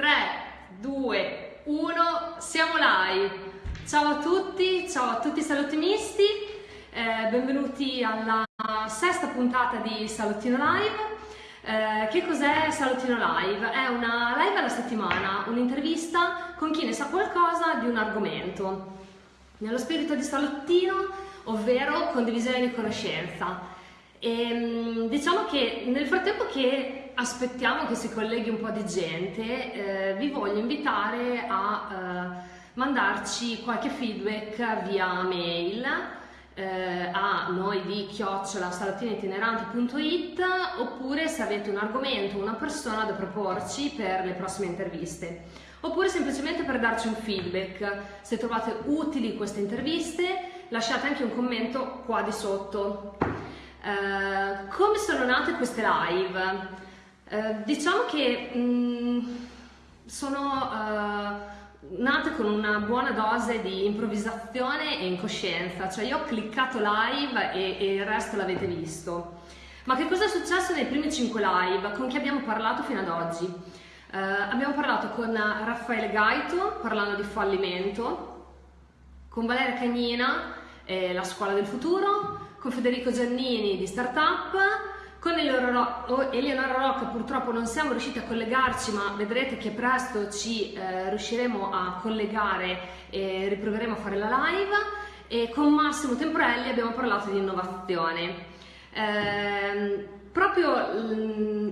3, 2, 1, siamo live. Ciao a tutti, ciao a tutti i salottinisti, eh, benvenuti alla sesta puntata di Salottino Live. Eh, che cos'è Salottino Live? È una live alla settimana, un'intervista con chi ne sa qualcosa di un argomento, nello spirito di Salottino, ovvero condivisione di conoscenza. E, ehm, diciamo che nel frattempo che aspettiamo che si colleghi un po' di gente, eh, vi voglio invitare a eh, mandarci qualche feedback via mail eh, a noi di chiocciola salottineitineranti.it oppure se avete un argomento, una persona da proporci per le prossime interviste oppure semplicemente per darci un feedback. Se trovate utili queste interviste lasciate anche un commento qua di sotto. Uh, come sono nate queste live? Uh, diciamo che mh, mm, sono uh, nate con una buona dose di improvvisazione e incoscienza, cioè io ho cliccato live e, e il resto l'avete visto. Ma che cosa è successo nei primi 5 live? Con chi abbiamo parlato fino ad oggi? abbiamo parlato con Raffaele Gaito parlando di fallimento, con Valeria Cagnina, eh, la scuola del futuro, con Federico Giannini di Startup, con Eleonora Rocca purtroppo non siamo riusciti a collegarci ma vedrete che presto ci eh, riusciremo a collegare e riproveremo a fare la live e con Massimo Temporelli abbiamo parlato di innovazione. Eh, proprio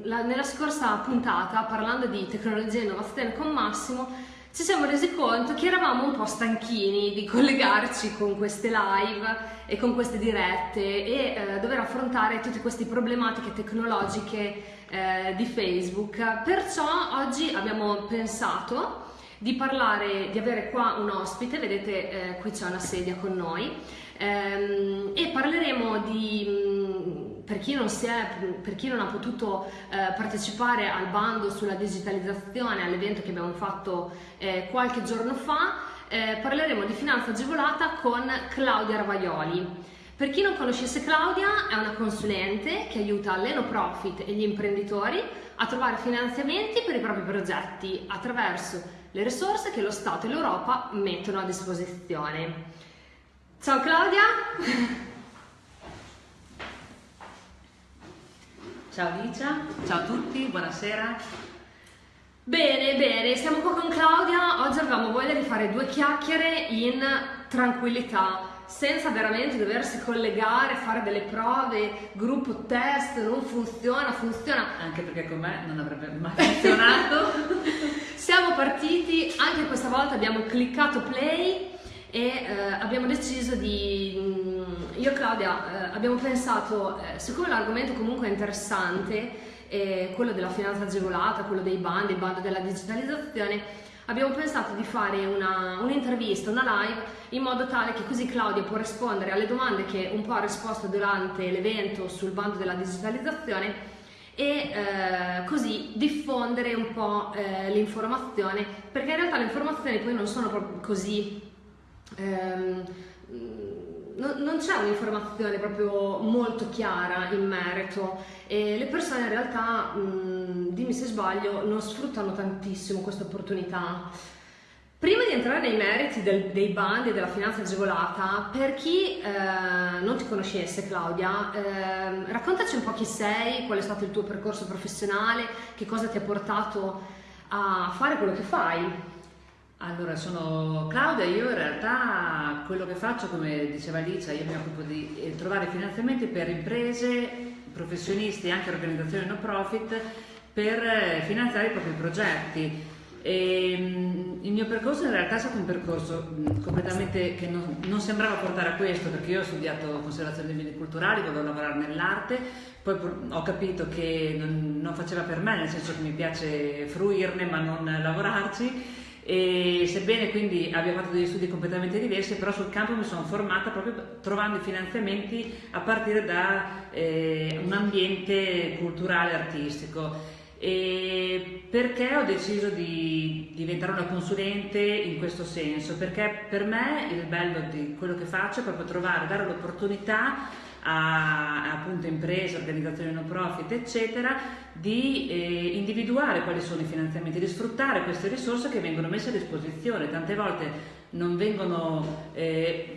la, nella scorsa puntata parlando di tecnologia e innovazione con Massimo ci siamo resi conto che eravamo un po' stanchini di collegarci con queste live e con queste dirette e eh, dover affrontare tutte queste problematiche tecnologiche eh, di Facebook. Perciò oggi abbiamo pensato di parlare, di avere qua un ospite, vedete eh, qui c'è una sedia con noi, ehm, e parleremo di mm, per chi, è, per chi non, ha potuto eh, partecipare al bando sulla digitalizzazione, all'evento che abbiamo fatto eh, qualche giorno fa, eh, parleremo di finanza agevolata con Claudia Ravaioli. Per chi non conoscesse Claudia, è una consulente che aiuta le no profit e gli imprenditori a trovare finanziamenti per i propri progetti attraverso le risorse che lo Stato e l'Europa mettono a disposizione. Ciao Claudia! Ciao Licia, ciao a tutti, buonasera. Bene, bene, siamo qua con Claudia. Oggi avevamo voglia di fare due chiacchiere in tranquillità, senza veramente doversi collegare, fare delle prove, gruppo test, non funziona, funziona. Anche perché con me non avrebbe mai funzionato. siamo partiti, anche questa volta abbiamo cliccato play e eh, abbiamo deciso di, mm, io e Claudia eh, abbiamo pensato, eh, siccome l'argomento comunque è interessante, quello della finanza agevolata, quello dei bandi, il bando della digitalizzazione, abbiamo pensato di fare un'intervista, una, una live, in modo tale che così Claudia può rispondere alle domande che un po' ha risposto durante l'evento sul bando della digitalizzazione e eh, così diffondere un po' eh, l'informazione, perché in realtà le informazioni poi non sono proprio così ehm, non, non c'è un'informazione proprio molto chiara in merito e le persone in realtà, mh, dimmi se sbaglio, non sfruttano tantissimo questa opportunità. Prima di entrare nei meriti del, dei bandi e della finanza agevolata, per chi eh, non ti conoscesse Claudia, eh, raccontaci un po' chi sei, qual è stato il tuo percorso professionale, che cosa ti ha portato a fare quello che fai. Allora, sono Claudia, io in realtà quello che faccio, come diceva Alicia, io mi occupo di eh, trovare finanziamenti per imprese, professionisti e anche organizzazioni no profit per eh, finanziare i propri progetti. E, mm, il mio percorso in realtà è stato un percorso completamente che non, non, sembrava portare a questo perché io ho studiato conservazione dei beni culturali, volevo lavorare nell'arte, poi ho capito che non, non faceva per me, nel senso che mi piace fruirne ma non lavorarci e sebbene quindi abbia fatto degli studi completamente diversi, però sul campo mi sono formata proprio trovando i finanziamenti a partire da eh, un ambiente culturale artistico. E perché ho deciso di diventare una consulente in questo senso? Perché per me il bello di quello che faccio è proprio trovare, dare l'opportunità a, appunto imprese, organizzazioni no profit, eccetera, di eh, individuare quali sono i finanziamenti, di sfruttare queste risorse che vengono messe a disposizione. Tante volte non vengono, eh,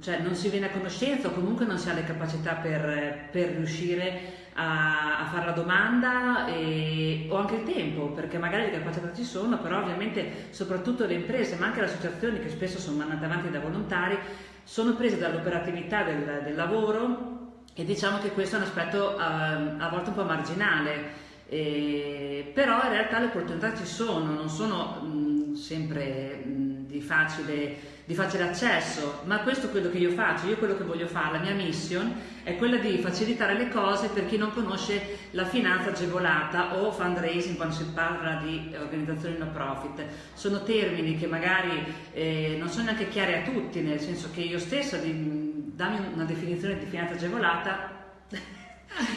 cioè non si viene a conoscenza o comunque non si ha le capacità per, per riuscire a, a, fare la domanda e, o anche il tempo, perché magari le capacità ci sono, però ovviamente soprattutto le imprese, ma anche le associazioni che spesso sono mandate avanti da volontari, sono prese dall'operatività del, del lavoro e diciamo che questo è un aspetto a, ehm, a volte un po' marginale. Eh, però in realtà le opportunità ci sono, non sono mh, sempre mh, di facile di facile accesso, ma questo è quello che io faccio, io quello che voglio fare, la mia mission è quella di facilitare le cose per chi non conosce la finanza agevolata o fundraising quando si parla di organizzazioni no profit. Sono termini che magari eh, non sono neanche chiari a tutti, nel senso che io stessa, dammi una definizione di finanza agevolata,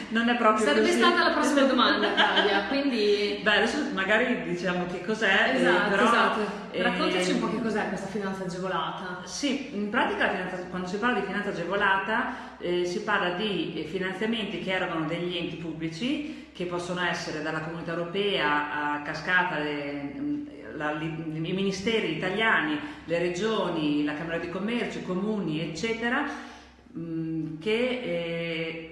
non è proprio Sarebbe così. stata la prossima domanda, Claudia, quindi... Beh, adesso magari diciamo che cos'è, eh, esatto, però, esatto. Raccontaci eh, un po' che cos'è questa finanza agevolata. Sì, in pratica finanza, quando si parla di finanza agevolata eh, si parla di eh, finanziamenti che erogano degli enti pubblici, che possono essere dalla comunità europea a cascata le, la, i ministeri italiani, le regioni, la Camera di Commercio, i comuni, eccetera, mh, che...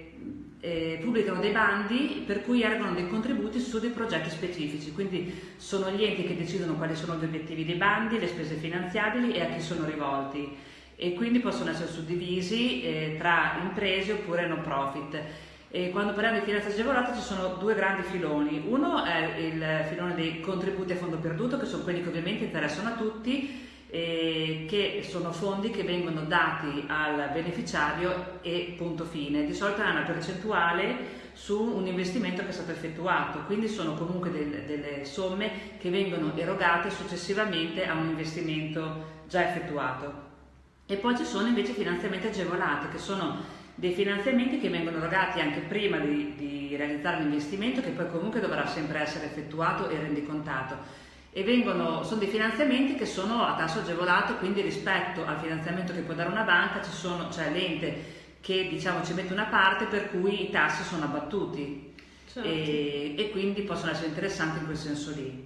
Eh, pubblicano dei bandi per cui erogano dei contributi su dei progetti specifici, quindi sono gli enti che decidono quali sono gli obiettivi dei bandi, le spese finanziabili e a chi sono rivolti. E quindi possono essere suddivisi eh, tra imprese oppure no profit. E quando parliamo di finanza agevolata ci sono due grandi filoni, uno è il filone dei contributi a fondo perduto che sono quelli che ovviamente interessano a tutti eh, che sono fondi che vengono dati al beneficiario e punto fine. Di solito è una percentuale su un investimento che è stato effettuato, quindi sono comunque del, delle somme che vengono erogate successivamente a un investimento già effettuato. E poi ci sono invece finanziamenti agevolati, che sono dei finanziamenti che vengono erogati anche prima di, di realizzare l'investimento, che poi comunque dovrà sempre essere effettuato e rendicontato e vengono, sono dei finanziamenti che sono a tasso agevolato, quindi rispetto al finanziamento che può dare una banca ci sono, c'è l'ente che diciamo, ci mette una parte per cui i tassi sono abbattuti certo. e, e, quindi possono essere interessanti in quel senso lì.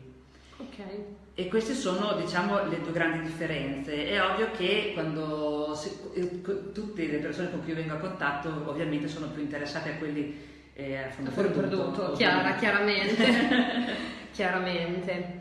Okay. E queste sono diciamo, le due grandi differenze. È ovvio che quando si, eh, tutte le persone con cui io vengo a contatto ovviamente sono più interessate a quelli eh, a fondo perduto. perduto chiara, chiaramente. chiaramente.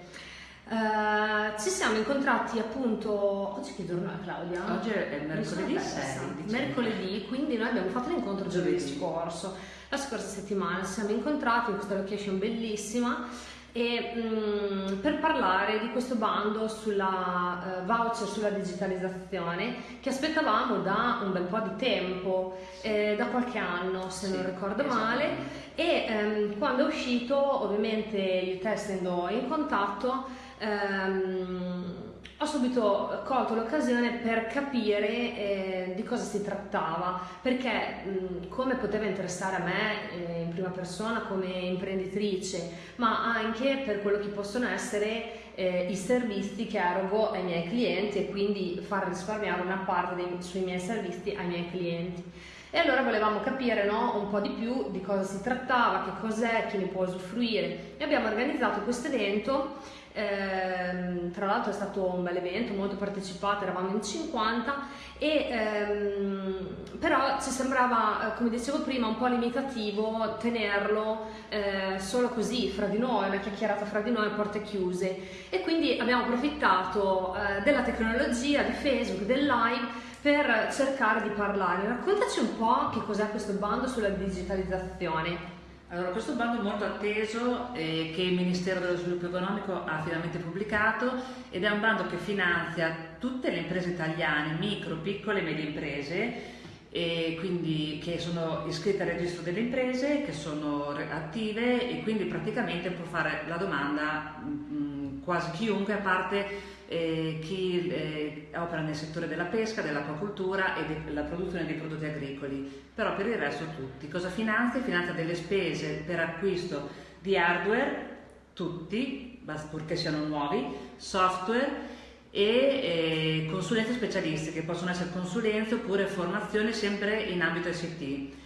Uh, ci siamo incontrati appunto oggi che giorno è Claudia? Oggi è mercoledì 6 mercoledì quindi noi abbiamo fatto l'incontro giovedì scorso la scorsa settimana ci siamo incontrati in questa location bellissima e, mh, mm, per parlare di questo bando sulla uh, voucher sulla digitalizzazione che aspettavamo da un bel po' di tempo, eh, da qualche anno se sì, non ricordo male. E um, quando è uscito ovviamente io te essendo in contatto ehm, ho subito colto l'occasione per capire eh, di cosa si trattava, perché mh, come poteva interessare a me eh, in prima persona come imprenditrice, ma anche per quello che possono essere eh, i servizi che erogo ai miei clienti e quindi far risparmiare una parte dei, sui miei servizi ai miei clienti. E allora volevamo capire no, un po' di più di cosa si trattava, che cos'è, chi ne può usufruire. E abbiamo organizzato questo evento ehm, tra l'altro è stato un bel evento, molto partecipato, eravamo in 50 e ehm, però ci sembrava, eh, come dicevo prima, un po' limitativo tenerlo eh, solo così, fra di noi, una chiacchierata fra di noi, porte chiuse e quindi abbiamo approfittato eh, della tecnologia, di Facebook, del live per cercare di parlare. Raccontaci un po' che cos'è questo bando sulla digitalizzazione. Allora, questo bando è molto atteso eh, che il Ministero dello Sviluppo Economico ha finalmente pubblicato ed è un bando che finanzia tutte le imprese italiane, micro, piccole e medie imprese, e quindi che sono iscritte al registro delle imprese, che sono attive e quindi praticamente può fare la domanda mh, mm, quasi chiunque a parte eh, chi eh, opera nel settore della pesca, dell'acquacultura e della produzione di prodotti agricoli, però per il resto tutti. Cosa finanzia? Finanzia delle spese per acquisto di hardware, tutti, purché siano nuovi, software e eh, consulenze specialistiche, possono essere consulenze oppure formazione sempre in ambito ICT.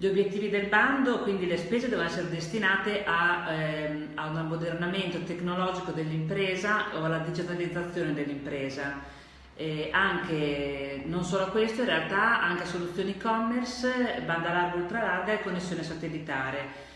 Gli obiettivi del bando, quindi le spese devono essere destinate a, ehm, a un ammodernamento tecnologico dell'impresa o alla digitalizzazione dell'impresa. Anche, non solo a questo, in realtà anche a soluzioni e-commerce, banda larga, ultra larga e connessione satellitare.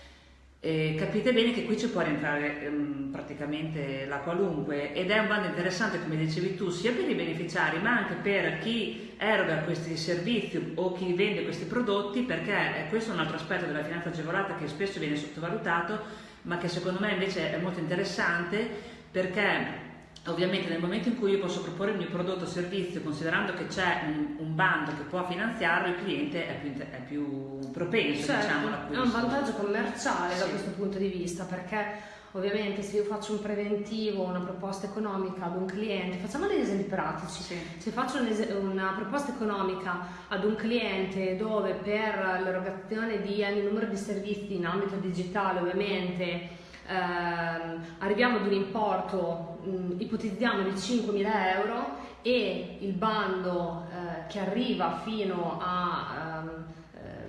Eh, capite bene che qui ci può rientrare ehm, praticamente la qualunque ed è un bando interessante come dicevi tu sia per i beneficiari ma anche per chi eroga questi servizi o chi vende questi prodotti perché questo è un altro aspetto della finanza agevolata che spesso viene sottovalutato ma che secondo me invece è molto interessante perché Ovviamente nel momento in cui io posso proporre il mio prodotto o servizio considerando che c'è un, un, bando che può finanziarlo, il cliente è più, è più propenso certo, diciamo, È un vantaggio commerciale sì. da questo punto di vista perché ovviamente se io faccio un preventivo, una proposta economica ad un cliente, facciamo degli esempi pratici, sì. se faccio una proposta economica ad un cliente dove per l'erogazione di ogni numero di servizi in ambito digitale ovviamente eh, arriviamo ad un importo, mh, ipotizziamo di 5.000 euro e il bando eh, che arriva fino a... Um,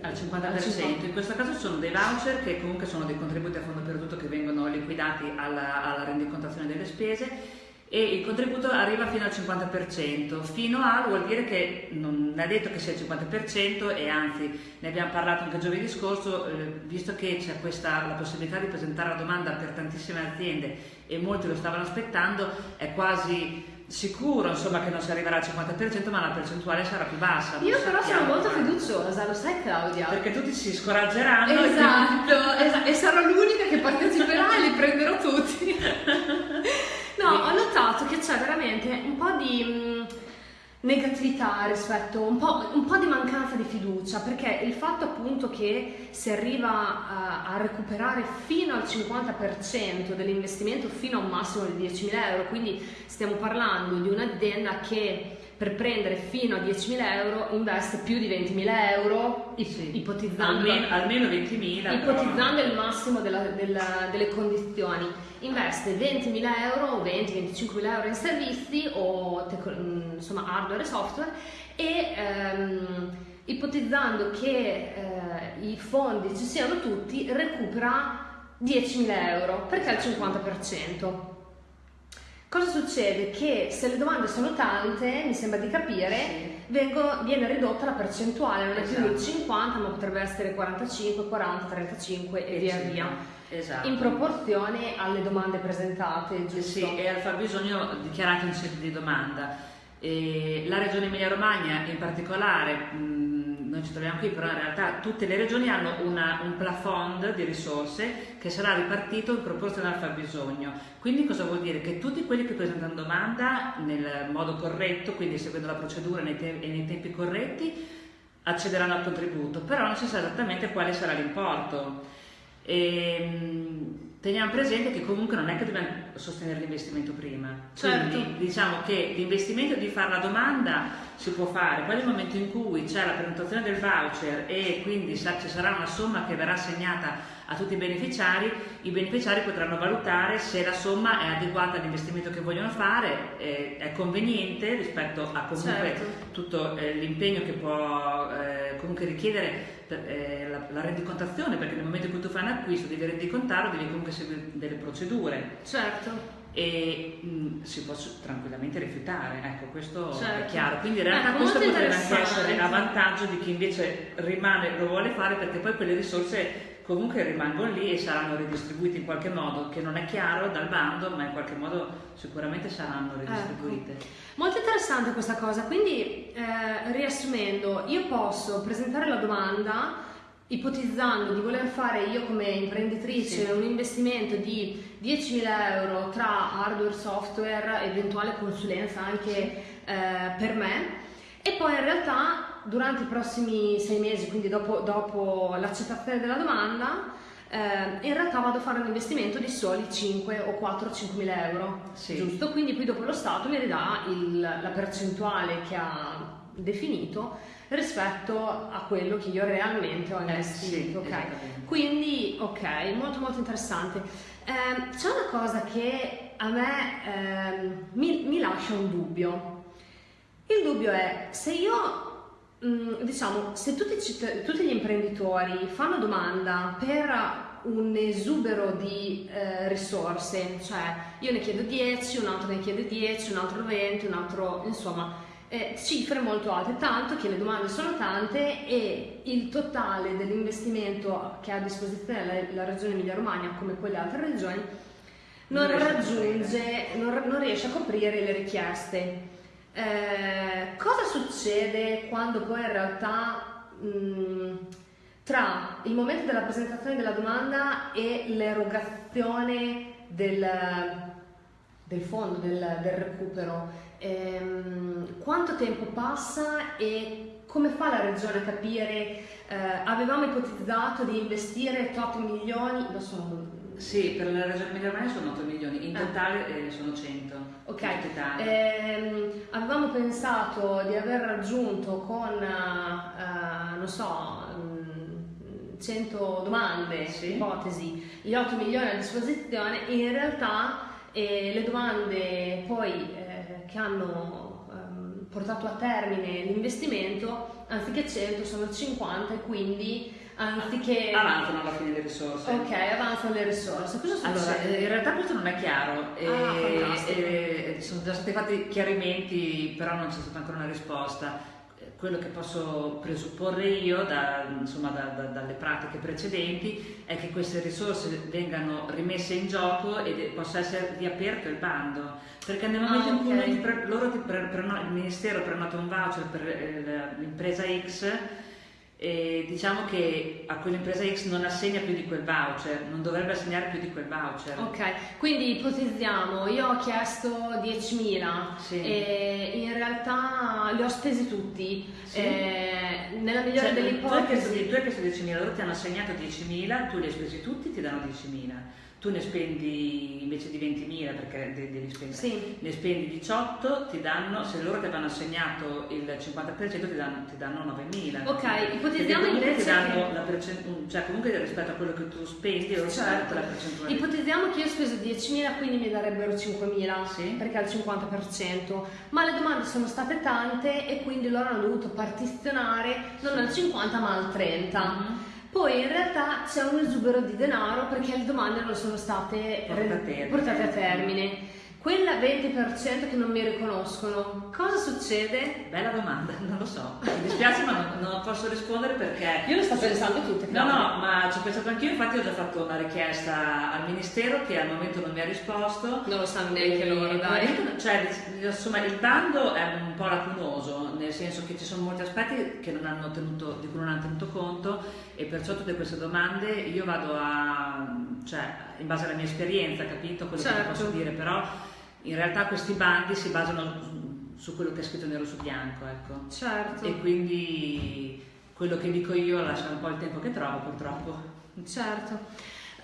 al 50%, in questo caso sono dei voucher che comunque sono dei contributi a fondo perduto che vengono liquidati alla, alla rendicontazione delle spese e il contributo arriva fino al 50%, fino a vuol dire che non è detto che sia il 50% e anzi ne abbiamo parlato anche giovedì scorso, eh, visto che c'è questa, la possibilità di presentare la domanda per tantissime aziende e molti lo stavano aspettando, è quasi sicuro insomma che non si arriverà al 50% ma la percentuale sarà più bassa io però sono molto fiduciosa lo sai Claudia? Perché tutti si scoraggeranno esatto, esatto e sarò l'unica che parteciperà e li prenderò tutti No, ho notato che c'è veramente un po' di mh, mm, negatività rispetto, un po', un po', di mancanza di fiducia, perché il fatto appunto che si arriva a, a recuperare fino al 50% dell'investimento fino a un massimo di 10.000 euro, quindi stiamo parlando di un'azienda che per prendere fino a 10.000 euro investe più di 20.000 euro sì. ipotizzando, almeno, almeno 20.000 ipotizzando il massimo della, della, delle condizioni investe 20.000 euro 20-25.000 euro in servizi o insomma hardware e software e ehm, ipotizzando che eh, i fondi ci siano tutti recupera 10.000 euro perché è il 50% Cosa succede? Che se le domande sono tante, mi sembra di capire, sì. vengo, viene ridotta la percentuale, non è esatto. più il 50 ma potrebbe essere 45, 40, 35 e, e via via. Esatto. In proporzione alle domande presentate, giusto? Sì, e al fabbisogno dichiarato in sede di domanda. E la regione Emilia-Romagna in particolare mh, noi ci troviamo qui, però in realtà tutte le regioni hanno una, un plafond di risorse che sarà ripartito in proporzione al fabbisogno. Quindi cosa vuol dire? Che tutti quelli che presentano domanda nel modo corretto, quindi seguendo la procedura nei e nei tempi corretti, accederanno al contributo, però non si sa esattamente quale sarà l'importo. E, ehm, teniamo presente che comunque non è che dobbiamo sostenere l'investimento prima. Certo. Quindi diciamo che l'investimento di fare la domanda si può fare, poi nel momento in cui c'è la prenotazione del voucher e quindi ci sarà una somma che verrà assegnata a tutti i beneficiari, i beneficiari potranno valutare se la somma è adeguata all'investimento che vogliono fare, eh, è conveniente rispetto a comunque certo. tutto eh, l'impegno che può eh, comunque richiedere eh, la, la, rendicontazione, perché nel momento in cui tu fai un acquisto devi rendicontarlo, devi comunque seguire delle procedure. Certo e mh, mm, si può tranquillamente rifiutare, ecco questo certo. è chiaro, quindi in realtà ecco, questo potrebbe anche essere a vantaggio di chi invece rimane, lo vuole fare perché poi quelle risorse comunque rimangono lì e saranno ridistribuite in qualche modo, che non è chiaro dal bando, ma in qualche modo sicuramente saranno ecco. ridistribuite. Ecco. Molto interessante questa cosa, quindi eh, riassumendo, io posso presentare la domanda ipotizzando di voler fare io come imprenditrice sì. un investimento di 10.000 euro tra hardware, software, eventuale consulenza anche sì. eh, per me e poi in realtà durante i prossimi sei mesi, quindi dopo, dopo l'accettazione della domanda, eh, in realtà vado a fare un investimento di soli 5 o 4 5 mila euro, sì. giusto? Quindi poi dopo lo Stato mi ridà il, la percentuale che ha definito rispetto a quello che io realmente ho investito. Eh, sì, ok, quindi ok, molto molto interessante. Eh, c'è una cosa che a me eh, mi, mi, lascia un dubbio. Il dubbio è se io, diciamo, se tutti, tutti, gli imprenditori fanno domanda per un esubero di eh, risorse, cioè io ne chiedo 10, un altro ne chiede 10, un altro 20, un altro, insomma, eh, cifre molto alte, tanto che le domande sono tante e il totale dell'investimento che ha a disposizione la, la regione Emilia-Romagna come quelle altre regioni non, non raggiunge, non, non, riesce a coprire le richieste. Eh, cosa succede quando poi in realtà mh, tra il momento della presentazione della domanda e l'erogazione del, del fondo, del, del recupero? ehm, quanto tempo passa e come fa la regione a capire, eh, avevamo ipotizzato di investire 8 milioni, lo sono sì, per la regione Emilia Romagna sono 8 milioni, in ah. totale eh, sono 100. Ok, ehm, avevamo pensato di aver raggiunto con, uh, non so, 100 mm, domande, sì. ipotesi, gli 8 milioni a disposizione, in realtà eh, le domande poi eh, che hanno um, portato a termine l'investimento, anziché 100 sono 50 e quindi anziché... Avanzano alla fine le risorse. Ok, avanzano le risorse. Cosa succede? Allora, eh, in realtà questo non è chiaro. Ah, e, e, sono già stati fatti chiarimenti, però non c'è stata ancora una risposta quello che posso presupporre io da, insomma, da, da, dalle pratiche precedenti è che queste risorse vengano rimesse in gioco e possa essere riaperto il bando perché nel momento ah, in cui pre, loro ti pre, pre, il ministero prenota un voucher per eh, l'impresa X e diciamo che a quell'impresa X non assegna più di quel voucher, non dovrebbe assegnare più di quel voucher. Ok, quindi ipotizziamo, io ho chiesto 10.000 sì. e in realtà li ho spesi tutti. Sì. Eh, nella migliore cioè, delle ipotesi... Tu hai chiesto 10.000, loro ti hanno assegnato 10.000, tu li hai spesi tutti, ti danno 10.000 tu ne spendi invece di 20.000 perché devi spendere, sì. ne spendi 18, ti danno, se loro ti hanno assegnato il 50% ti danno, ti danno 9.000. Ok, ipotizziamo invece ti danno che... la percentuale, cioè comunque rispetto a quello che tu spendi loro certo. la percentuale. Ipotizziamo che io ho speso 10.000 quindi mi darebbero 5.000 sì. perché il 50%, ma le domande sono state tante e quindi loro hanno dovuto partizionare non al 50 ma al 30. Mm-hmm. Poi in realtà c'è un esubero di denaro perché le domande non sono state portate, portate a termine. Quella 20% che non mi riconoscono, cosa succede? Bella domanda, non lo so. Mi dispiace ma non, non posso rispondere perché... Io lo sto pensando tutte. No, no, ma ci ho pensato anch'io, infatti ho già fatto una richiesta al Ministero che al momento non mi ha risposto. Non lo sanno neanche loro, dai. Cioè, insomma, il bando è un po' lacunoso, nel senso che ci sono molti aspetti che non hanno tenuto, di cui non hanno tenuto conto e perciò tutte queste domande io vado a... cioè, in base alla mia esperienza, capito quello certo. che posso dire, però in realtà questi bandi si basano su quello che è scritto nero su bianco, ecco. Certo. E quindi quello che dico io lascia un po' il tempo che trovo, purtroppo. Certo.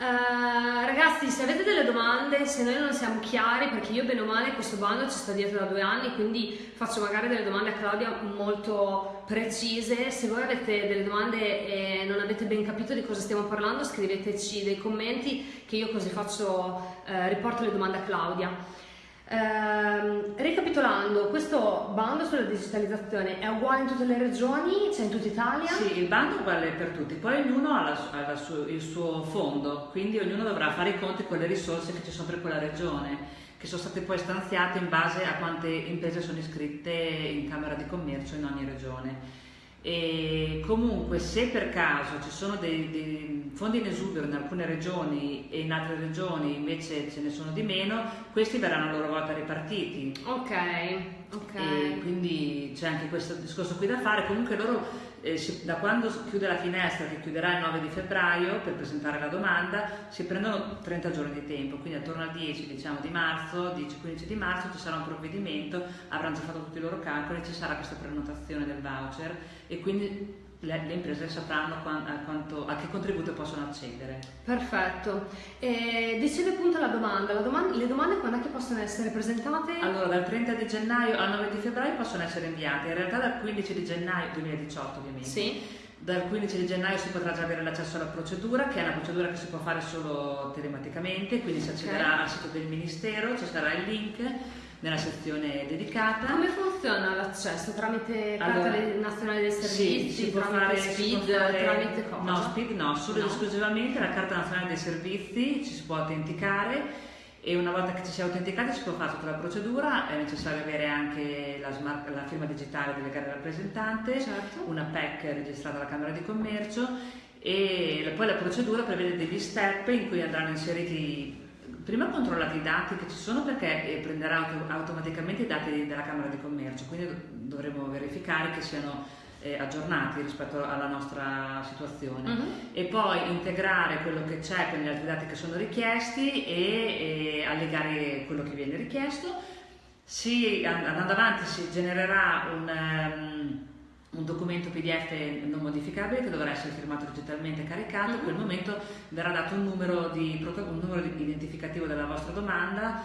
Uh, ragazzi, se avete delle domande, se noi non siamo chiari, perché io bene o male questo bando ci sta dietro da due anni, quindi faccio magari delle domande a Claudia molto precise. Se voi avete delle domande e non avete ben capito di cosa stiamo parlando, scriveteci dei commenti che io così faccio, uh, riporto le domande a Claudia. Ehm, ricapitolando, questo bando sulla digitalizzazione è uguale in tutte le regioni? C'è in tutta Italia? Sì, il bando è uguale per tutti, poi ognuno ha, la, ha su, il suo fondo, quindi ognuno dovrà fare i conti con le risorse che ci sono per quella regione, che sono state poi stanziate in base a quante imprese sono iscritte in Camera di Commercio in ogni regione. E comunque se per caso ci sono dei, dei, fondi in esubero in alcune regioni e in altre regioni invece ce ne sono di meno, questi verranno a loro volta ripartiti. Ok, ok. E quindi c'è anche questo discorso qui da fare. Comunque loro eh, si, da quando chiude la finestra, che chiuderà il 9 di febbraio per presentare la domanda, si prendono 30 giorni di tempo, quindi attorno al 10 diciamo, di marzo, 10-15 di marzo ci sarà un provvedimento, avranno già fatto tutti i loro calcoli, ci sarà questa prenotazione del voucher e quindi le, le imprese sapranno a, quanto, a, che contributo possono accedere. Perfetto. E dicevi appunto la domanda. la domanda, le domande quando è che possono essere presentate? Allora, dal 30 di gennaio al 9 di febbraio possono essere inviate, in realtà dal 15 di gennaio 2018 ovviamente. Sì dal 15 di gennaio si potrà già avere l'accesso alla procedura, che è una procedura che si può fare solo telematicamente, quindi si accederà okay. al sito del Ministero, ci sarà il link nella sezione dedicata. Come funziona l'accesso? Tramite allora, Carta Nazionale dei Servizi? Sì, si può fare SPID, fare, tramite cosa? No, SPID no, solo no. ed esclusivamente la Carta Nazionale dei Servizi, ci si può autenticare e una volta che ci si è autenticati si può fare tutta la procedura, è necessario avere anche la, smart, la firma digitale del legale rappresentante, certo. una PEC registrata alla Camera di Commercio e poi la procedura prevede degli step in cui andranno inseriti prima controllati i dati che ci sono perché eh, prenderà auto, automaticamente i dati della Camera di Commercio, quindi dovremo verificare che siano eh, aggiornati rispetto alla nostra situazione uh-huh. e poi integrare quello che c'è con gli altri dati che sono richiesti e, e allegare quello che viene richiesto. Si, andando avanti si genererà un, um, un, documento PDF non modificabile che dovrà essere firmato digitalmente e caricato, uh-huh. in quel momento verrà dato un numero, di, un numero identificativo della vostra domanda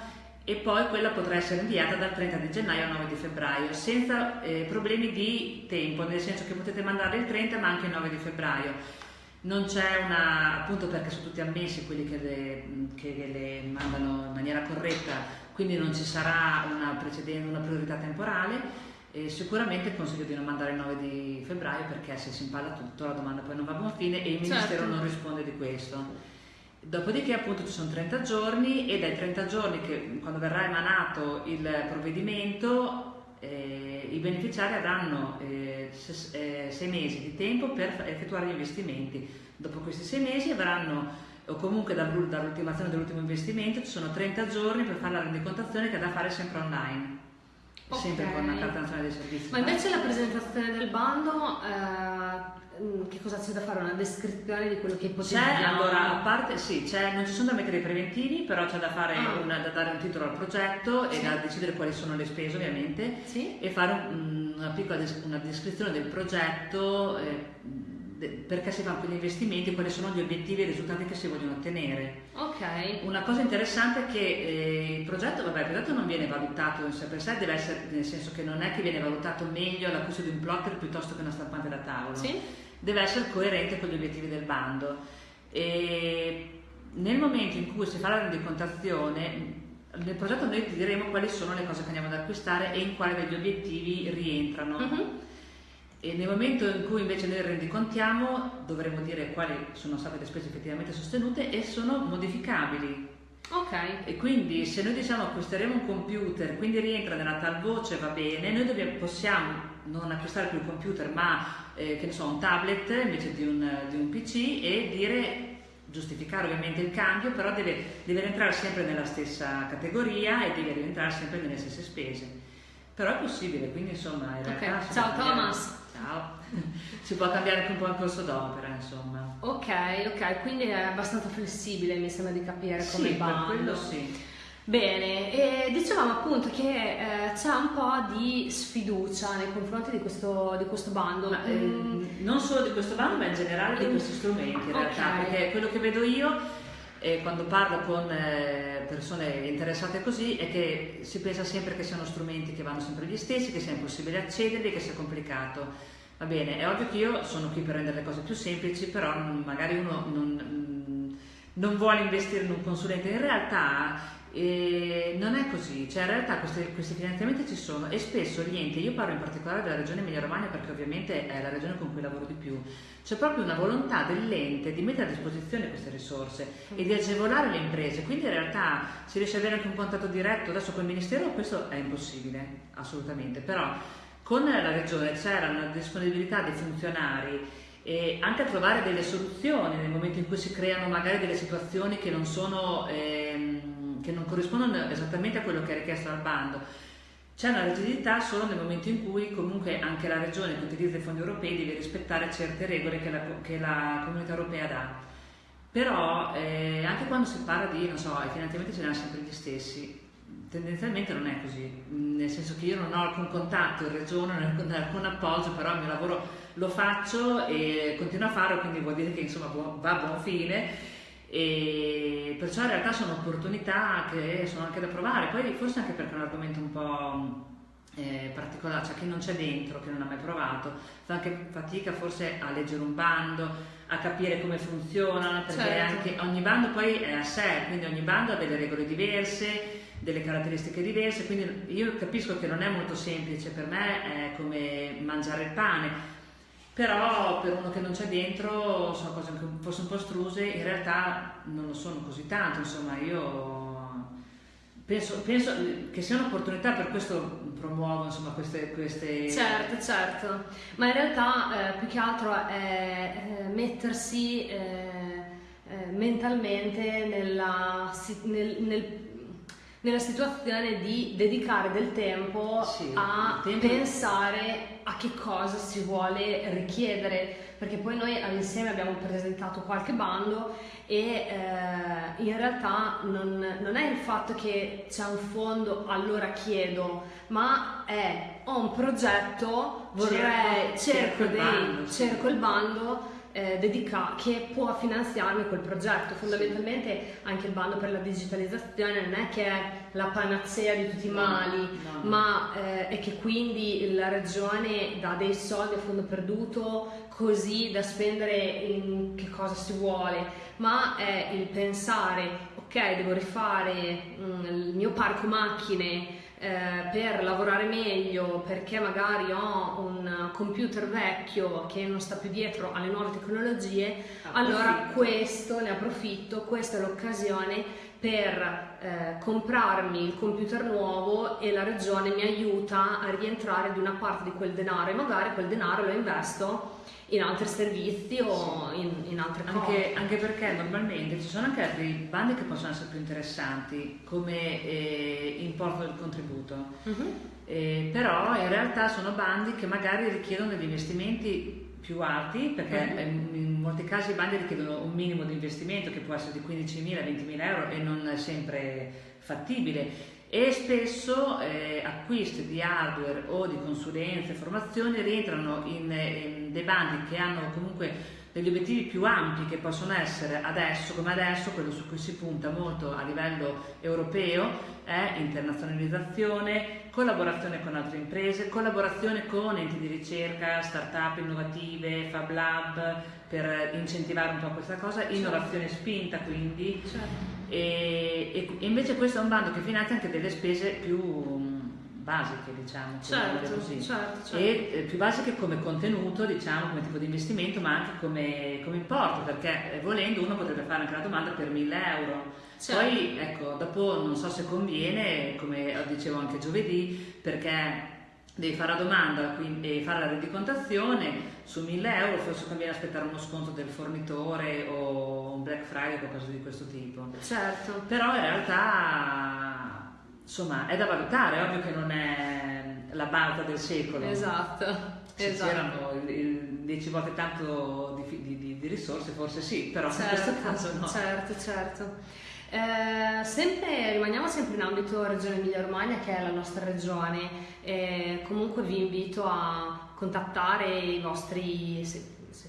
e poi quella potrà essere inviata dal 30 di gennaio al 9 di febbraio senza eh, problemi di tempo, nel senso che potete mandarle il 30 ma anche il 9 di febbraio. Non c'è una, appunto perché sono tutti ammessi quelli che le, che le mandano in maniera corretta, quindi non ci sarà una, una priorità temporale. E sicuramente consiglio di non mandare il 9 di febbraio perché se si impalla tutto la domanda poi non va a buon fine e il certo. Ministero non risponde di questo. Dopodiché appunto ci sono 30 giorni e dai 30 giorni che quando verrà emanato il provvedimento eh, i beneficiari avranno 6 eh, eh, mesi di tempo per effettuare gli investimenti. Dopo questi 6 mesi avranno o comunque dall'ultimazione dell'ultimo investimento ci sono 30 giorni per fare la rendicontazione che è da fare sempre online. Okay. Sempre con la carta nazionale dei servizi. Ma invece la presentazione del bando eh, Mm, che cosa c'è da fare? Una descrizione di quello che ipotizziamo? C'è, allora, a parte, sì, non ci sono da mettere i preventivi, però c'è da, ah. una, da dare un titolo al progetto sì. e da decidere quali sono le spese ovviamente sì. e fare un, una piccola des- una descrizione del progetto, eh, perché si fanno quegli investimenti, quali sono gli obiettivi e i risultati che si vogliono ottenere. Ok. Una cosa interessante è che eh, il progetto, vabbè, il progetto non viene valutato in sé per sé, deve essere, nel senso che non è che viene valutato meglio l'acquisto di un plotter piuttosto che una stampante da tavolo. Sì deve essere coerente con gli obiettivi del bando. E nel momento in cui si fa la rendicontazione, nel progetto noi ti diremo quali sono le cose che andiamo ad acquistare e in quali degli obiettivi rientrano. Uh-huh. E nel momento in cui invece noi rendicontiamo dovremo dire quali sono state le spese effettivamente sostenute e sono modificabili. Ok. E quindi se noi diciamo acquisteremo un computer, quindi rientra nella tal voce, va bene, noi dobbiamo, possiamo non acquistare più il computer ma eh, che ne so, un tablet invece di un, di un PC e dire giustificare ovviamente il cambio, però deve, deve rientrare sempre nella stessa categoria e deve rientrare sempre nelle stesse spese. Però è possibile, quindi insomma in realtà... Okay. Ciao Thomas! Ciao! si può cambiare anche un po' il corso d'opera, insomma. Ok, ok, quindi è abbastanza flessibile, mi sembra di capire come sì, per quello sì. Bene, e dicevamo appunto che eh, c'è un po' di sfiducia nei confronti di questo, di questo bando. Ma, mm. eh, non solo di questo bando, ma in generale di questi strumenti in realtà, okay. perché quello che vedo io eh, quando parlo con eh, persone interessate così è che si pensa sempre che siano strumenti che vanno sempre gli stessi, che sia impossibile accederli, che sia complicato. Va bene, è ovvio che io sono qui per rendere le cose più semplici, però magari uno non, non vuole investire in un consulente. In realtà e non è così, cioè in realtà questi, questi, finanziamenti ci sono e spesso gli enti, io parlo in particolare della regione Emilia Romagna perché ovviamente è la regione con cui lavoro di più, c'è proprio una volontà dell'ente di mettere a disposizione queste risorse e di agevolare le imprese, quindi in realtà si riesce ad avere anche un contatto diretto, adesso col Ministero questo è impossibile, assolutamente, però con la regione c'era una disponibilità dei funzionari e anche a trovare delle soluzioni nel momento in cui si creano magari delle situazioni che non sono... Ehm, che non corrispondono esattamente a quello che è richiesto dal bando. C'è una rigidità solo nel momento in cui comunque anche la regione che utilizza i fondi europei deve rispettare certe regole che la, che la comunità europea dà. Però eh, anche quando si parla di, non so, i finanziamenti ce ne hanno sempre gli stessi, tendenzialmente non è così, nel senso che io non ho alcun contatto in regione, non ho alcun appoggio, però il mio lavoro lo faccio e continuo a farlo, quindi vuol dire che insomma va a buon fine e perciò in realtà sono opportunità che sono anche da provare, poi forse anche perché è un argomento un po' eh, particolare, cioè che non c'è dentro, che non ha mai provato, fa anche fatica forse a leggere un bando, a capire come funziona, perché certo. anche ogni bando poi è a sé, quindi ogni bando ha delle regole diverse, delle caratteristiche diverse, quindi io capisco che non è molto semplice, per me è come mangiare il pane, però per uno che non c'è dentro sono cose anche forse un po' struse, in realtà non lo sono così tanto, insomma io penso, penso che sia un'opportunità, per questo promuovo insomma, queste, queste... Certo, certo, ma in realtà eh, più che altro è eh, mettersi eh, eh mentalmente nella, nel, nel nella situazione di dedicare del tempo sì, a tempo. pensare a che cosa si vuole richiedere, perché poi noi insieme abbiamo presentato qualche bando e eh, in realtà non, non, è il fatto che c'è un fondo allora chiedo, ma è ho un progetto, vorrei, cerco, cerco, dei, il, bando, cerco il bando eh, dedica, che può finanziarmi quel progetto. Fondamentalmente anche il bando per la digitalizzazione non è che è la panacea di tutti i mali, no, no. ma eh, è che quindi la regione dà dei soldi a fondo perduto così da spendere in che cosa si vuole, ma è il pensare, ok, devo rifare mm, il mio parco macchine eh, per lavorare meglio perché magari ho un computer vecchio che non sta più dietro alle nuove tecnologie, ah, allora questo ne approfitto, questa è l'occasione per eh, comprarmi il computer nuovo e la regione mi aiuta a rientrare di una parte di quel denaro e magari quel denaro lo investo in altri servizi o in, in altre anche, cose. Anche perché normalmente ci sono anche altri bandi che possono essere più interessanti come eh, importo del contributo, uh-huh. eh, però in realtà sono bandi che magari richiedono degli investimenti più alti perché uh-huh. in molti casi i bandi richiedono un minimo di investimento che può essere di 15.000, 20.000 euro e non è sempre fattibile e spesso eh, acquisti di hardware o di consulenze, formazioni rientrano in, in dei bandi che hanno comunque degli obiettivi più ampi che possono essere adesso come adesso, quello su cui si punta molto a livello europeo, è internazionalizzazione, collaborazione con altre imprese, collaborazione con enti di ricerca, start-up innovative, Fab Lab, per incentivare un po' questa cosa, certo. innovazione spinta quindi. Certo. E, e, invece questo è un bando che finanzia anche delle spese più basiche, diciamo, certo, così. Certo, certo. E eh, più basiche come contenuto, diciamo, come tipo di investimento, ma anche come, come importo, perché eh, volendo uno potrebbe fare anche la domanda per 1000 euro. Certo. Poi, ecco, dopo non so se conviene, come dicevo anche giovedì, perché devi fare la domanda quindi, e fare la rendicontazizione su 1000 euro forse conviene aspettare uno sconto del fornitore o un Black Friday o qualcosa di questo tipo certo però in realtà insomma è da valutare è ovvio che non è la balza del secolo. Esatto se esatto. c'erano 10 volte tanto di, di, di, risorse forse sì però certo, in questo certo, caso no. certo certo. Eh, sempre, rimaniamo sempre in ambito Regione Emilia Romagna che è la nostra regione e comunque vi invito a contattare i vostri,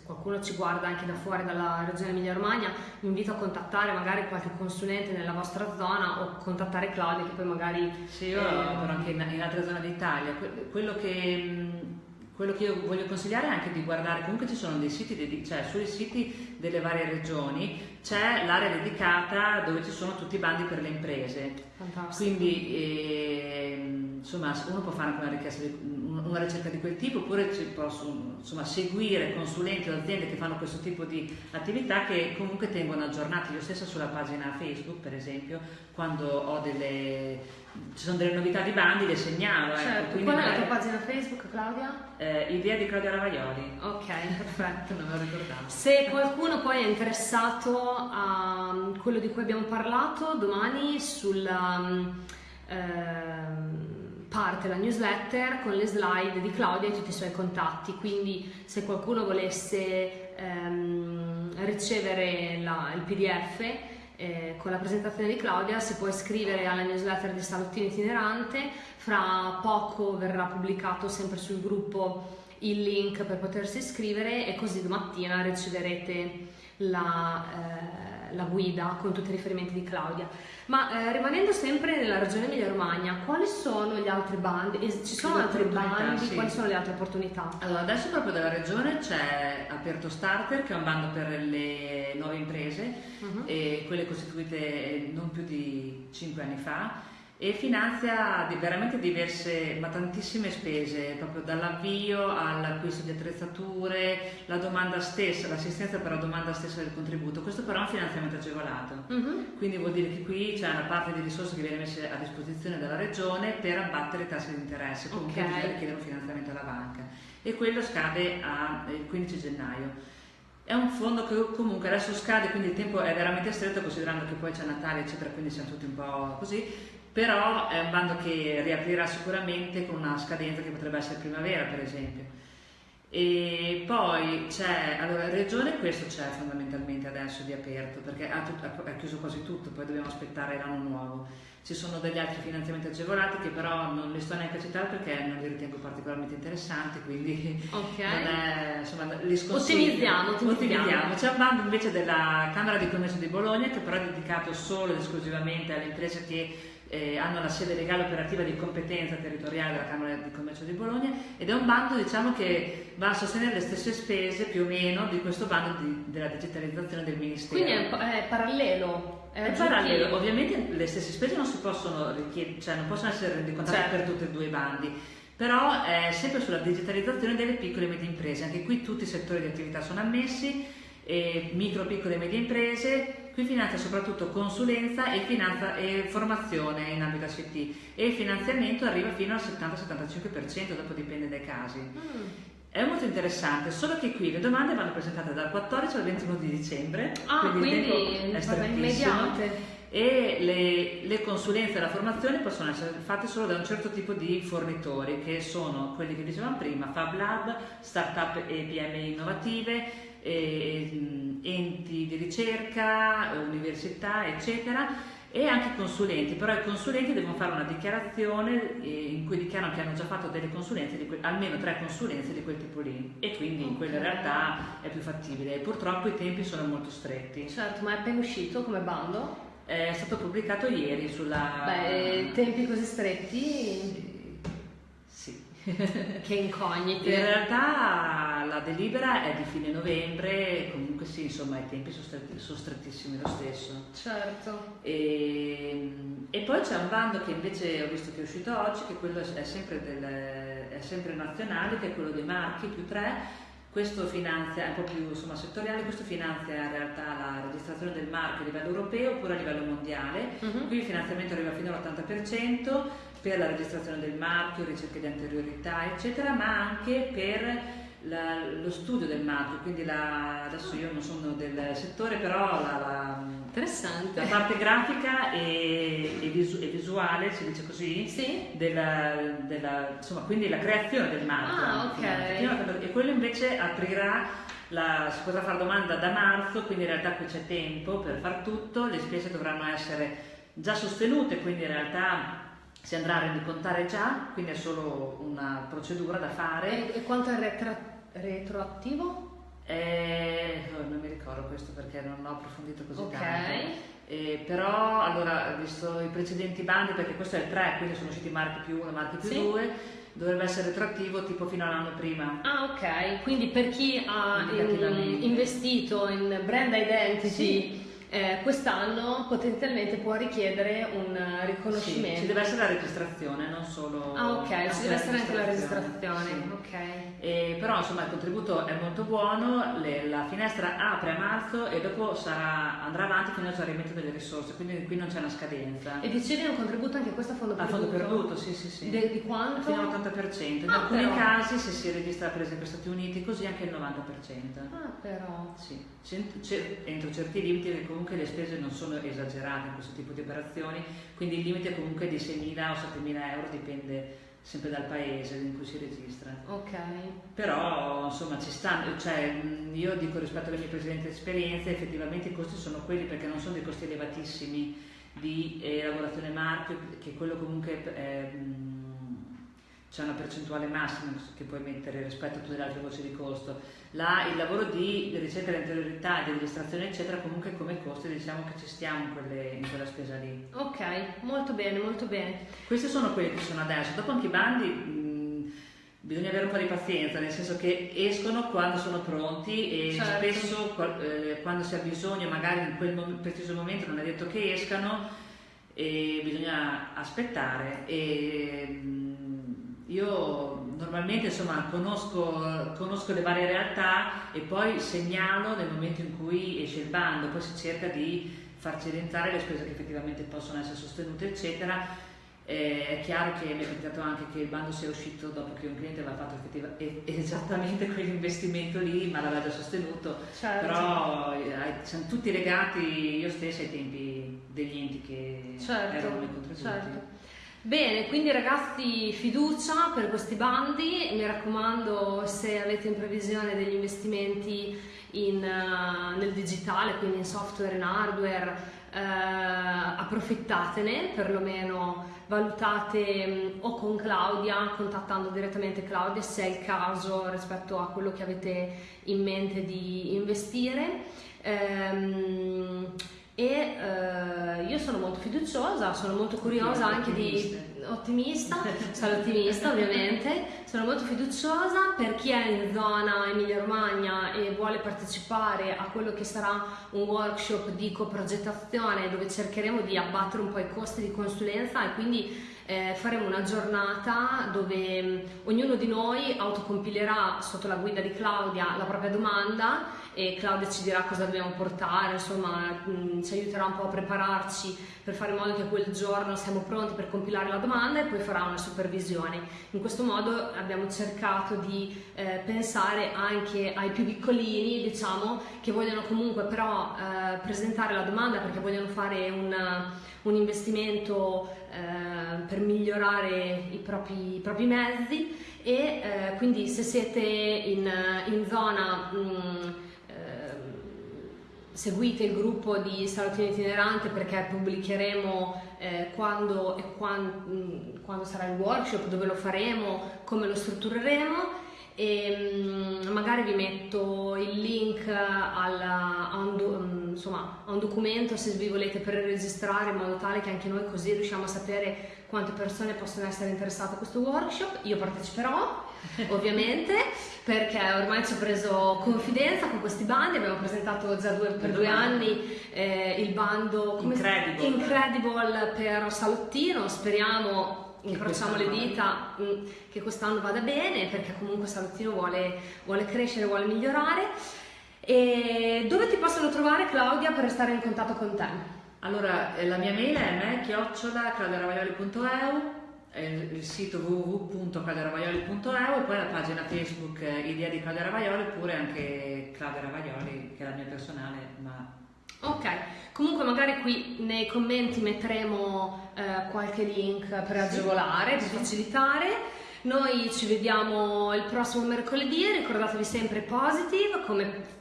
qualcuno ci guarda anche da fuori dalla Regione Emilia Romagna, vi invito a contattare magari qualche consulente nella vostra zona o contattare Claudia che poi magari... Sì, io eh, lavoro anche in, in altre zone d'Italia, quello che quello che io voglio consigliare è anche di guardare, comunque ci sono dei siti, cioè sui siti delle varie regioni c'è l'area dedicata dove ci sono tutti i bandi per le imprese. Fantastico. Quindi eh, insomma uno può fare anche una, di, una ricerca di quel tipo oppure ci posso insomma, seguire consulenti o aziende che fanno questo tipo di attività che comunque tengono aggiornati. Io stessa sulla pagina Facebook per esempio quando ho delle ci sono delle novità di bandi, le segnalo. Ecco. Certo. Ecco, Qual è la tua pagina Facebook, Claudia? Eh, idea di Claudia Ravaioli. Ok, perfetto. non me lo ricordavo. Se qualcuno poi è interessato a quello di cui abbiamo parlato, domani sulla um, eh, parte la newsletter con le slide di Claudia e tutti i suoi contatti. Quindi se qualcuno volesse ehm, ricevere la, il PDF eh, con la presentazione di Claudia si può iscrivere alla newsletter di Salottino Itinerante, fra poco verrà pubblicato sempre sul gruppo il link per potersi iscrivere e così domattina riceverete la, eh, la guida con tutti i riferimenti di Claudia. Ma eh, rimanendo sempre nella regione Emilia-Romagna, quali sono gli altri bandi? Ci sono altri bandi? Sì. Quali sono le altre opportunità? Allora, adesso proprio dalla regione c'è Aperto Starter, che è un bando per le nuove imprese, uh-huh. e quelle costituite non più di 5 anni fa e finanzia veramente diverse, ma tantissime spese, proprio dall'avvio all'acquisto di attrezzature, la domanda stessa, l'assistenza per la domanda stessa del contributo. Questo però è un finanziamento agevolato, uh-huh. quindi vuol dire che qui c'è una parte di risorse che viene messa a disposizione dalla regione per abbattere i tassi di interesse, comunque okay. bisogna richiedere un finanziamento alla banca e quello scade il 15 gennaio. È un fondo che comunque adesso scade, quindi il tempo è veramente stretto considerando che poi c'è Natale eccetera, quindi siamo tutti un po' così, però è un bando che riaprirà sicuramente con una scadenza che potrebbe essere primavera per esempio. E poi c'è, allora regione questo c'è fondamentalmente adesso di aperto perché ha, ha, chiuso quasi tutto, poi dobbiamo aspettare l'anno nuovo. Ci sono degli altri finanziamenti agevolati che però non li sto neanche a citare perché non li ritengo particolarmente interessanti, quindi okay. non è, insomma, li sconsiglio. Ottimizziamo, ottimizziamo. C'è un bando invece della Camera di Commercio di Bologna che però è dedicato solo ed esclusivamente alle imprese che eh, hanno la sede legale operativa di competenza territoriale della Camera di Commercio di Bologna ed è un bando diciamo, che va a sostenere le stesse spese più o meno di questo bando di, della digitalizzazione del Ministero. Quindi è, è parallelo. È, parallelo, ovviamente le stesse spese non si possono richiedere, cioè non possono essere rendicontate certo. per tutti e due i bandi, però è sempre sulla digitalizzazione delle piccole e medie imprese, anche qui tutti i settori di attività sono ammessi, micro, piccole e medie imprese, Qui finanzia soprattutto consulenza e, finanza, e formazione in ambito ACT e il finanziamento arriva fino al 70-75%, dopo dipende dai casi. Mm. È molto interessante, solo che qui le domande vanno presentate dal 14 al 21 di dicembre, ah, quindi, quindi è strettissimo. E le, le, consulenze e la formazione possono essere fatte solo da un certo tipo di fornitori, che sono quelli che dicevamo prima, Fab Lab, Startup e PMI innovative, eh, enti di ricerca, università, eccetera, e anche consulenti, però i consulenti devono fare una dichiarazione eh, in cui dichiarano che hanno già fatto delle consulenze, que- almeno tre consulenze di quel tipo lì e quindi okay. in quella realtà è più fattibile purtroppo i tempi sono molto stretti. Certo, ma è appena uscito come bando? È stato pubblicato ieri sulla... Beh, tempi così stretti? che incognite. In realtà la delibera è di fine novembre, comunque sì, insomma i tempi sono, stretti, sono strettissimi lo stesso. Certo. E, e, poi c'è un bando che invece ho visto che è uscito oggi, che quello è sempre, del, è sempre nazionale, che è quello dei marchi più 3. Questo finanzia, è un po' più insomma, settoriale, questo finanzia in realtà la registrazione del marchio a livello europeo oppure a livello mondiale. Uh-huh. Qui il finanziamento arriva fino all'80%, per la registrazione del marchio, ricerche di anteriorità, eccetera, ma anche per la, lo studio del marchio, quindi la, adesso io non sono del settore, però la, la, la parte grafica e, e, visu, e, visuale, si dice così, sì. della, della, insomma, quindi la creazione del marchio. Ah, okay. E quello invece aprirà la, si potrà fare domanda da marzo, quindi in realtà qui c'è tempo per far tutto, le spese dovranno essere già sostenute, quindi in realtà si andrà a rendicontare già, quindi è solo una procedura da fare. E, e quanto è retro, retroattivo? Eh, oh, non mi ricordo questo perché non ho approfondito così okay. tanto. Eh, però allora, visto i precedenti bandi, perché questo è il 3, quindi sono usciti marchi più 1 marchi più 2, sì. dovrebbe essere retroattivo tipo fino all'anno prima. Ah ok, quindi per chi ha in, investito in brand identity sì eh, quest'anno potenzialmente può richiedere un riconoscimento. Sì, ci deve essere la registrazione, non solo. Ah, ok, ci deve essere anche la registrazione. Sì. Okay. E, però insomma il contributo è molto buono, le, la finestra apre a marzo e dopo sarà, andrà avanti fino al esaurimento delle risorse, quindi qui non c'è una scadenza. E dicevi un contributo anche questo a fondo perduto? A fondo perduto, sì, sì, sì. De, di quanto? Fino all'80%. In ah, alcuni però. casi, se si registra per esempio Stati Uniti, così anche il 90%. Ah, però. Sì, entro certi limiti che comunque le spese non sono esagerate in questo tipo di operazioni, quindi il limite comunque di 6.000 o 7.000 euro dipende sempre dal paese in cui si registra. Ok. Però insomma ci stanno, cioè io dico rispetto alle mie precedenti esperienze, effettivamente i costi sono quelli perché non sono dei costi elevatissimi di elaborazione marchio, che quello comunque è, c'è una percentuale massima che puoi mettere rispetto a tutte le altre voci di costo. Là il lavoro di ricerca dell'interiorità, di registrazione eccetera, comunque come costi diciamo che ci stiamo in, quelle, in quella spesa lì. Ok, molto bene, molto bene. Questi sono quelli che sono adesso, dopo anche i bandi mh, bisogna avere un po' di pazienza, nel senso che escono quando sono pronti e certo. spesso eh, quando si ha bisogno, magari in quel mom- preciso momento non è detto che escano e bisogna aspettare. E, io normalmente insomma, conosco, conosco, le varie realtà e poi segnalo nel momento in cui esce il bando, poi si cerca di farci rientrare le spese che effettivamente possono essere sostenute, eccetera. Eh, è chiaro che mi è capitato anche che il bando sia uscito dopo che un cliente aveva fatto esattamente quell'investimento lì, ma l'aveva già sostenuto, certo. però eh, siamo tutti legati io stessa ai tempi degli enti che certo, erano i contributi. Certo. Bene, quindi ragazzi fiducia per questi bandi, mi raccomando se avete in previsione degli investimenti in, uh, nel digitale, quindi in software, in hardware, uh, approfittatene, perlomeno valutate um, o con Claudia, contattando direttamente Claudia se è il caso rispetto a quello che avete in mente di investire. Um, e eh, io sono molto fiduciosa, sono molto curiosa anche di ottimista, sono ottimista ovviamente, sono molto fiduciosa per chi è in zona Emilia Romagna e vuole partecipare a quello che sarà un workshop di coprogettazione dove cercheremo di abbattere un po' i costi di consulenza e quindi eh, faremo una giornata dove mh, ognuno di noi autocompilerà sotto la guida di Claudia la propria domanda e Claudia ci dirà cosa dobbiamo portare, insomma mh, ci aiuterà un po' a prepararci per fare in modo che quel giorno siamo pronti per compilare la domanda e poi farà una supervisione. In questo modo abbiamo cercato di eh, pensare anche ai più piccolini, diciamo, che vogliono comunque però eh, presentare la domanda perché vogliono fare un, un investimento eh, per migliorare i propri, i propri mezzi e eh, quindi se siete in, in zona mh, seguite il gruppo di Salottino Itinerante perché pubblicheremo eh, quando e quando, quando, sarà il workshop, dove lo faremo, come lo struttureremo e um, magari vi metto il link alla, a, un, um, insomma, a un documento se vi volete per registrare in modo tale che anche noi così riusciamo a sapere quante persone possono essere interessate a questo workshop. Io parteciperò ovviamente, perché ormai ci ho preso confidenza con questi bandi, abbiamo presentato già due, per due anni eh, il bando Incredible. Incredible per Salottino, speriamo incrociamo le dita mh, mm, che quest'anno vada bene perché comunque Salottino vuole, vuole crescere, vuole migliorare. E dove ti possono trovare Claudia per restare in contatto con te? Allora, eh, la mia mail è me-claudiaravaioli.eu il sito www.claudiaravaioli.eu e poi la pagina Facebook eh, Idea di Claudia Ravaioli oppure anche Claudia Ravaioli che è la mia personale ma... Ok, comunque magari qui nei commenti metteremo eh, qualche link per agevolare, per facilitare. Noi ci vediamo il prossimo mercoledì, ricordatevi sempre positive come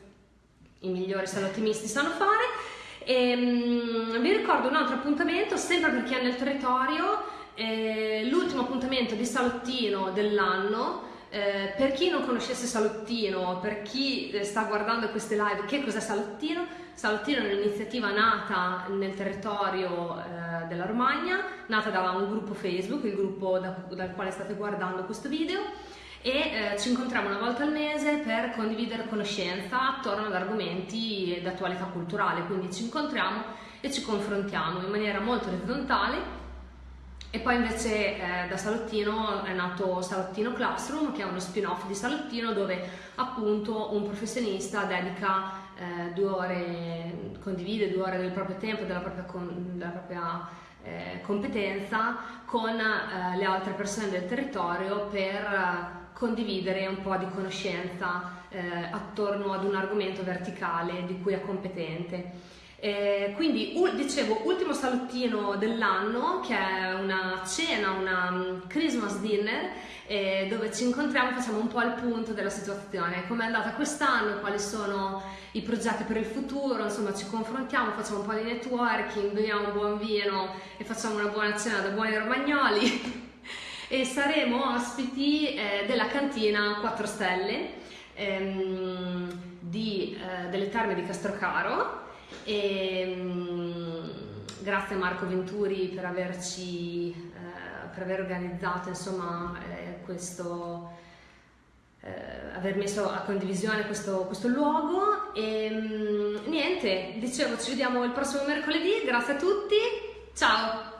i migliori salottimisti sanno fare. E, um, vi ricordo un altro appuntamento sempre per chi è nel territorio eh, l'ultimo appuntamento di Salottino dell'anno. Eh, per chi non conoscesse Salottino, per chi eh, sta guardando queste live, che cos'è Salottino? Salottino è un'iniziativa nata nel territorio eh, della Romagna, nata da un gruppo Facebook, il gruppo da, dal quale state guardando questo video e eh, ci incontriamo una volta al mese per condividere conoscenza attorno ad argomenti d'attualità culturale, quindi ci incontriamo e ci confrontiamo in maniera molto orizzontale. E poi invece eh, da Salottino è nato Salottino Classroom, che è uno spin-off di Salottino dove appunto un professionista dedica eh, due ore, condivide due ore del proprio tempo, della propria, della propria eh, competenza con eh, le altre persone del territorio per eh, condividere un po' di conoscenza eh, attorno ad un argomento verticale di cui è competente. Eh, quindi dicevo ultimo salottino dell'anno che è una cena, una um, Christmas dinner eh, dove ci incontriamo e facciamo un po' il punto della situazione, come è andata quest'anno, quali sono i progetti per il futuro, insomma ci confrontiamo, facciamo un po' di networking, beviamo un buon vino e facciamo una buona cena da buoni romagnoli e saremo ospiti eh, della cantina 4 Stelle ehm, di, eh, delle Terme di Castrocaro. Ehm, grazie a Marco Venturi per averci eh, per aver organizzato insomma eh, questo eh, aver messo a condivisione questo, questo luogo. E mm, niente dicevo ci vediamo il prossimo mercoledì. Grazie a tutti. Ciao